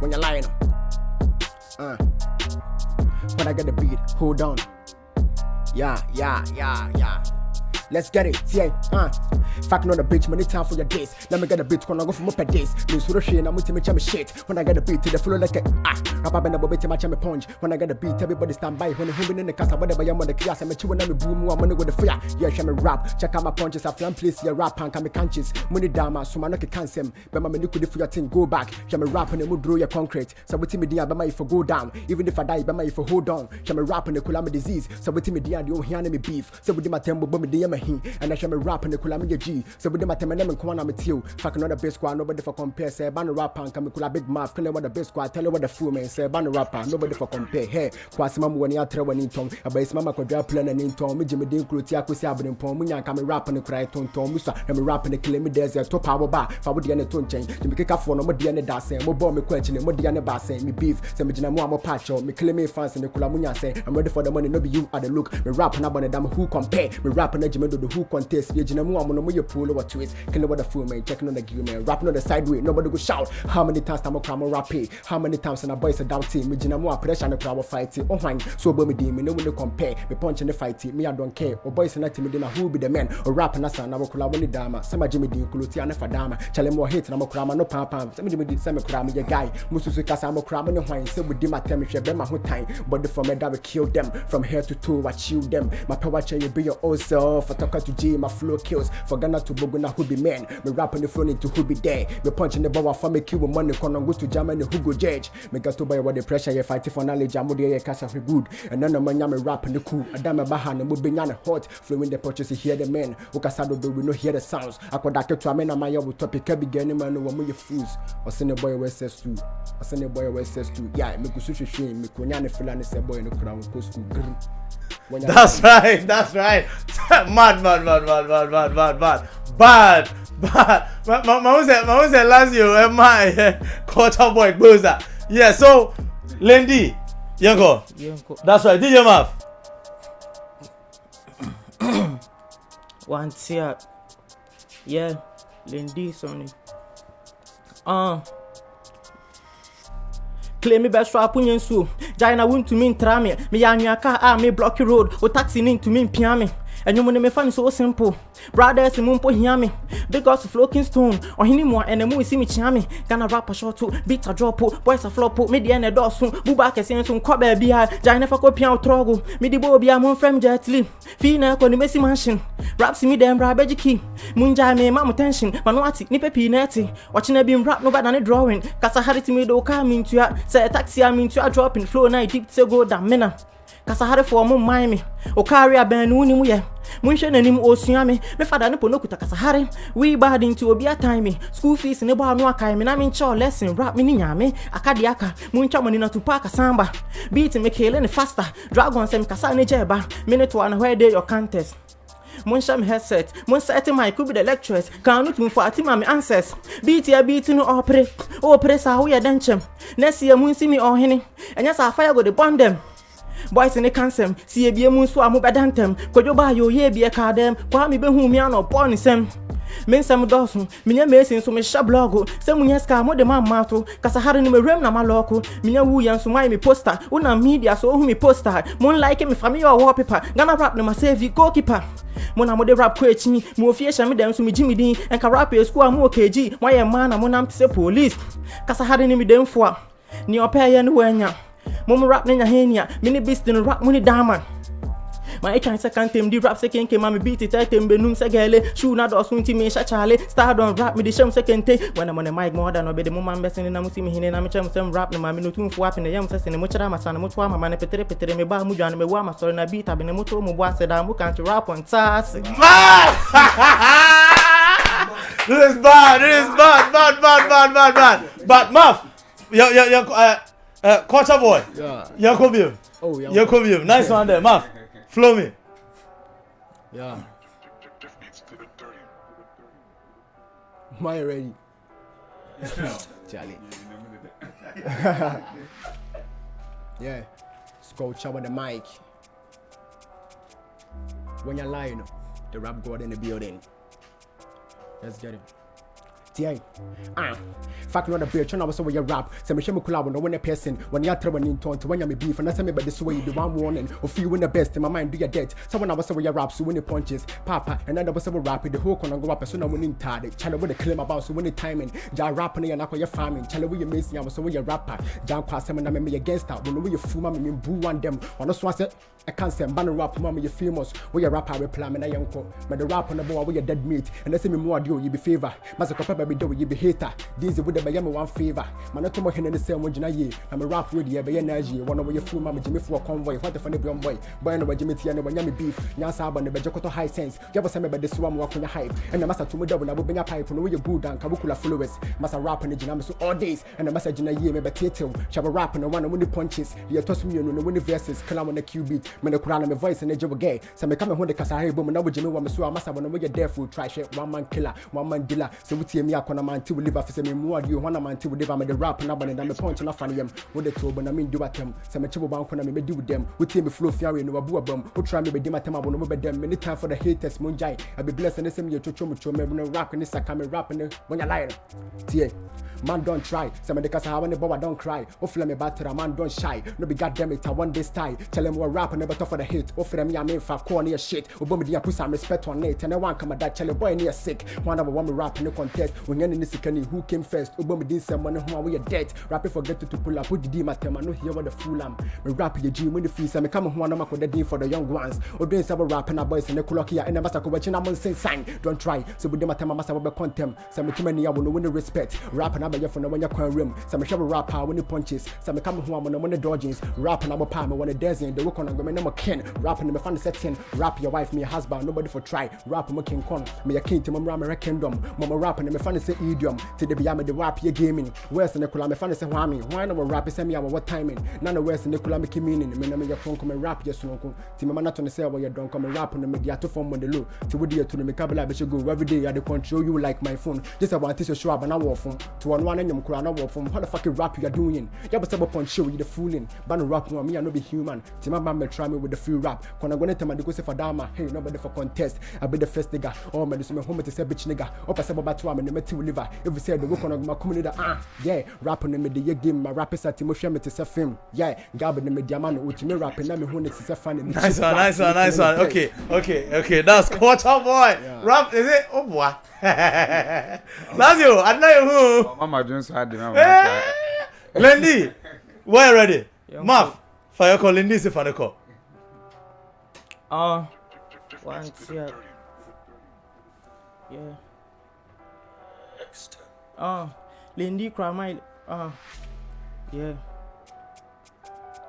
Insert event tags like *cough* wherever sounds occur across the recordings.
when you're lying. Uh. When I get the beat, hold on. Yeah, yeah, yeah, yeah. Let's get it, yeah, uh. Fucking on the bitch, money time for your days. Let me get a beat, gonna go for more per days. Miss Rushi, and I'm with me, shit. When I get a beat, to the flow like a ah. Rap and a bobby, my chame punch. When I get a beat, everybody stand by. When I'm in the casa, whatever I'm on the class, I'm a chew and I'm a boom, I'm gonna go the fire. Yeah, shame me rap. Check out my punches, I flam place, yeah, rap and come conscious. Money dama, so man, I can cancel. But my liquid for your thing, go back. Shame me rap and I'm draw your concrete. So with me, dear, but if I go down. Even if I die, but if I hold on. Shame me rap and the kulama disease. So with me, dear, the old hand me beef. So with my temple, but me, dear, my he. And I shame me rap and the kulama G. So with my temple, I'm going to tell Fucking on the best squad, nobody for compare. Say, ban rapper and come a big mouth. Tell what the best squad, tell you what the fool man. Say, ban rapper, nobody for compare. Hey, Quasima when you are in tom. A base mama could drop plan and in tom. Jimmy Dean Crutia, Kusia, and Pom, Munya, come rap and cry ton tom. Musa, and me rap and kill me there's a top power bar. For what the end tone change. To make a for no more DNA dancing, more bomb me question, more DNA bass, me beef. Say, me Jina Moamo Pacho, me kill me fans and the Kulamunya say, I'm ready for the money, no be you at the look. Me rap and about them who compare. Me rap and Jimmy do the who contest. You Jina Moamo, no more pull over twist. Kill what the fool man, checking on the gear man, rapping on the sideway, nobody go shout. How many times I'm a crime rap How many times and a boys a doubt me Jina more pressure and a crowd fight Oh fine, so bo me di me no one compare. Me punch in the fight me I don't care. Or boys and not me dinner who be the man. Or rap and asa na mo kula woni dama. Sama Jimmy di kuluti ana fadama. Chale more na mo krama no pam pam. Sama Jimmy di sama krama ye guy. Musu su kasa mo krama no hwan. Say we di my time she be my whole time. But the from me that we kill them. From here to toe I chill them. My power chain you be your own self. Talk to G my flow kills. For Ghana to Boguna who be man. Me rap on the phone into who be there. Me punch in the bower for me kill money. Kono go to Germany who go judge. Me got to buy what the pressure you fight for knowledge. I'm the cash for good. And none of my nyame rap in the cool. Adama baha na mo be hot. Flowing the purchase hear the men. Ukasado do we no hear the sounds. Akoda to amena my yo topic be gani man no mo ye fools. A boy. Or send a boy we says too. Yeah, me go sushi shame. Me ko nyane feel and say boy no crown ko school. That's *laughs* right, that's right. *laughs* mad, mad, mad, mad, mad, mad, mad, mad. Bad, *laughs* bad. Mama said, Mama said last year, am I quarter boy closer? Yeah, so, Lindy, Yanko. That's right, DJ Mav. *coughs* One tear. Yeah, Lindy, Sonny. Uh. Claim me best rap punye nsuo gyae na wontumi ntra me meyɛ anwea car a me block road. Wo taxi ne ntumi mpia me ɛnwom ne mefa no so simple. Brothers mu mpo hia me. Because flow kingston ɔhene mu a ɛnɛ isi me kyea me. Ghana rapper short beat a drop boys a flop me deɛ ne dɔɔso buba akɛseɛ nso nkɔ baabi a gyae ne fa kɔ pia wo trɔgo mede bɔ obi a momfrɛ m gyatili fii na ɛkɔ ne mɛsi mansion. Raps mi dɛm bra bɛgye ki mungyae me ma mo tension. Ma no ate nipa pii na ɛte ɔkyena bi rap no bɛda ne drawing kasa hare timi de wo kaa mentua sɛ taxi a mentua dropping flow na deep sɛ go da mena kasaharefoɔ mo mman me ɔkaare abɛn no wonim yɛ monhwɛ n'anim ɔsua me mefada ne po kuta kasahare. Wii baade nti obi atan me school fees ne bɔ ano akae me na menkyɛ lesson rap me ne nyame akade aka. Montwa mo nina tupa akasamba beat me kele ne faster. Dragon sɛ mekasa ne gya ɛba me ne toa na where day your contest? Monhyɛ me headset. Monsɛte mic bi the lecturers. Kan no tumfo ate ma me answers. Ya beat no ɔpere ɔpere saa woyɛ dɛ nkyɛm na sie mu nsi me ɔhene ɛnyɛ saa fire go de bɔn dem boys ne kansɛm si ebie mu nso a mobɛda ntɛm kwadwo baa yɛ oyɛ ebie kaa dɛm kwaa me bɛhu mi ano ɔbɔ ne nsɛm me nsɛm dɔɔso menyɛ mesi nso mehyɛ blɔgo sɛ munyɛ sika mode ma to kasahare no mawuram na malɔɔko menyɛ wu yɛ nso moayɛ me poster? Wonam media so wohu me poster? Monlike me fa meyɛ ɔwɔ pepa ghana rap no masɛvi goalkeeper. Mo na mode rap kɔ akyi mo ofie hyɛ me dɛm so megye me din ɛnka rap ɛ skul a mo wɔ kagyi moayɛ mmaa na monam te sɛ police kasahare ne medɛmfo a nea ɔpɛɛyɛ no woanya mom rap ne nyahenia mini beast no rap muni dama ma etwan sɛ kantem di rap sɛ kenke ma me beat tɛtɛm benum sɛ gɛle shoe na dɔso nti me hyɛ kyale stardom rap me de hyɛm sɛ kente wɔna mo ne mic mo ɔda no bɛde mo ma mbɛsene na mo si me hene na mekyɛ mo sɛm rap ne ma me no tumfo ape ne yɛm sɛ sene mo kyerɛ amasa ne mo to ama ma ne petere petere me ba mo dwane me wo amasɔre na beat abe ne mo to mo bo asɛ da mo kanti rap on taase *laughs* This is bad. This is bad. Bad, bad, bad, bad, bad. But Muff, yo, yo, yo, uh, uh, quarter boy. Yeah. Yakobium. Oh, yeah. Yakobium. Nice one there. Muff, flow me. Yeah. I ready? Charlie. *laughs* yeah. Sculpture with the mic. When you're lying, the rap god in the building. Let's get it. Tie ah fuck no the bitch na was we rap say me shame collab no one person when you throw in tonto when you me beef say me but this way the one warning. You win the best in my mind do your debt. Someone I was we rap so when the punches papa and then was we rap the whole corner go up so now winning tade channel with the claim about so when the timing. Ja rap na na your farming. Channel we missing am so we rapper. Ja kwa say na me against that. When we fool ma me boo one them. One so say I can't say ban rap ma me famous. We rapper we plan me na yanko me the rap na boy we dead meat. And I say me more do you be favor. Masa kopa baby do you be hater. These would be me one favor. Man to mo hene ne say mo gina ye na me rap be ye na ye one we fool ma me jimi for convoy. What the funny boy? Boy boy no jimi tia ne banya me beef. Nya sa ba ne be jokoto high sense. Ya say me be this one mo akonya hype? And the masa to mo double na bo benya pipe no we good and kabukula followers masa rap gina me so all days. And the masa gina ye me be tetel shaba rap no one no punches. Ye to so me no no verses. Kala na q beat me ne kura na me voice ne jobo gay. Say me come ho de kasa hey bom na bo jimi wa me so masa bo no there full try shit one man killer one man dealer. So we tie me akona man ti we live afise me mu adi ho na man ti we live am the rap na bane na me punch na fane yam wo de to bo na me ndi watem say me chibo ban kona me be di with them. We tie me flow fiare no wabu abam wo try me be di matem abo no be dem. Me time for the haters mo njai i be blessed and say me chocho mo cho me no rap ni saka me rap ni when you lie tie Man don't try. Of the cause I want the boy don't cry. Hopefully me batter man don't shy. No be goddamn it, I want this tie. Tell them what rap never tough for the hit. Hopefully me I mean for corner shit. Obo me dia put some respect on it. And I want come that tell boy near sick. One of one rap in the contest. When you're in this can who came first. Obo me this some money who are we dead. Rap it forget to pull up. Put the D my tema. No hear what the fool am. Me rap your G when the fees. Me come who am the D for the young ones. Or doing some rap and a boys and the clock here. And the master ko watching am say sign. Don't try. So with them tema masa be contempt. Some too many I will win the respect. Rap and I for no when you rim. Some shove rap power when the punches. Some come home on when the dodgings. Rap and I'm a palm when the desert. The work on I'm a kin. Rap and I'm fan setting. Rap your wife, me husband. Nobody for try. Rap I'm king con. Me a king to my ram kingdom. Mama rap and I'm a fan say idiom. To the beyond the rap your gaming. Where's the Nicola? I'm a fan say whammy. Why not rap? Send me what timing. None of where's the Nicola make meaning. Me na me your phone come rap yes no. To my man to say what you're done. Come rap on the media to form on the low. To with you to the Mikabla, but you go every day. I control you like my phone. Just about this show up and I walk from to one one and you from how the fucking rap you are doing. You have a step upon show you the fooling. Ban rap no me I no be human. Tima man me try me with the free rap. When I go to my go say for dama. Hey nobody for contest. I be the first nigga. Oh man this me home to say bitch nigga. Up a sabo batu am me ti liver. If you say the work on my community ah yeah rap on me the ye game my rap is at me to say film. Yeah gab the media man with me rap na me hu ne say fan. Nice one, nice one, nice one. Okay, okay, okay. That's *laughs* quarter boy. Yeah. Rap is it? Oh boy. *laughs* That's you. I know you who. Mama Jones had the Lendi, where ready? Maf, fire call Lendi is for the call. Uh, one, yeah. Yeah. Uh, Lendi Kramai, uh, yeah.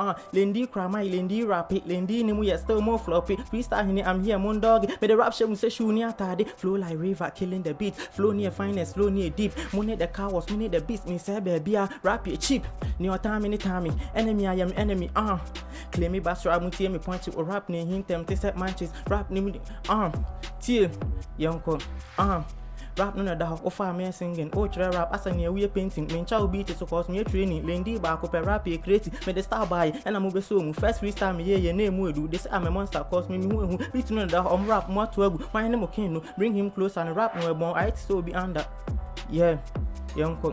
Uh, Lindy Krama, Lindy Rapid, Lindy Nimu, yet still more floppy. Freestyle hini, I'm here, moon dog. But the rap show say shoe near tadi. Flow like river, killing the beat. Flow near finest, flow near deep. Money the was money the beast. Me say baby, rap you cheap. Near time, any time. Enemy, I am enemy. Uh, claim me bass rap, mutie me it. Or rap near him, to set manches. Rap near me, um, till, young um. Rap no na da hɔ wofa me singing. Wokyerɛ rap asa nea woyɛ painting. Menkyɛ wo beat so cause meyɛ training. Lendi baako pɛ rap yɛ creative mede star bae ɛna mobɛsɛ mu first freestyle meyɛyɛ na ɛmu edu. De sɛ ame monster cause me mehu ehu. Beat no na da hɔ ɔm rap mo ato agu wan ne mo kin no bring him closer no rap no ɛbɔn ayɛ te sɛ obi under. Yeah yɛnkɔ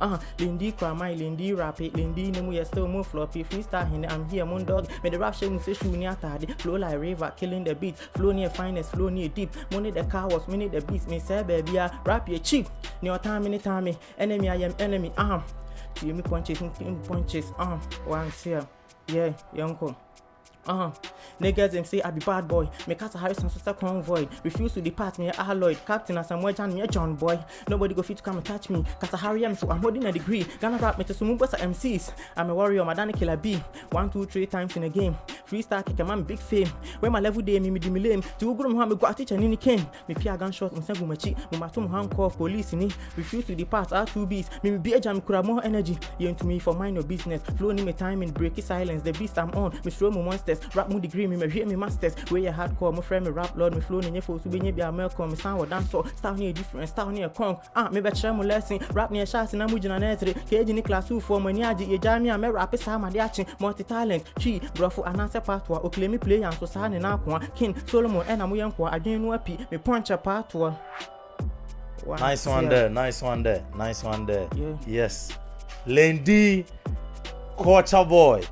uh, Lindy Kramai, Lindy Rapid, Lindy Nemu, you still more floppy, freestyle in I'm here, moon dog. Made the rap show say shoe near tardy, flow like river, killing the beat, flow near finest, flow near deep. Money the car was minute the beats, me say baby, I rap your cheap. Near time, any time, enemy, I am enemy, um. You me punches, punches, um, once here. Yeah, young uh-huh. Niggas say I be bad boy. Me cast a Harrison sister convoy. Refuse to depart me alloyed. Captain as Samuel Jan me a John boy. Nobody go fit to come and touch me. Cause I Harry am so I'm holding a degree. Gonna rap me to some MCs. I'm a warrior, my Danny killer B. One, two, three times in a game. Freestyle kick a man big fame. Where my level day me me di me lame. To go me go teach and any king. Me pia gunshot me sengu machi. Me matum handcuff police ni. Refuse to depart R two B's. Me me be a jam kura more energy. You into me for mind your business. Flow ni me timing break silence. The beast I'm on. Me throw me monsters. Rap mu degree me me hwe me masters. Where you hardcore me friend me rap lord me flow ni nye fo so be nye bia me come me sound what dance so. Style ni different. Style ni a kong. Ah me be kyerɛ mo lesson. Rap ni a shot na mu gyina na etre. Keji ni class 2 for mo ni age ye jami a me rap sa ma de ache. Multi talent. Chi brofo anase patoa. O claim me play and so sa ne na akoa. King Solomon ɛna mo yɛ nkoa adwen no api. Me punch a patoa. One, Nice one yeah. there. Nice one there. Nice one there. Yeah. Yes. Lendi Culture Boy.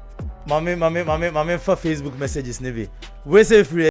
mame mame mame mame fa facebook messages ne bi wese free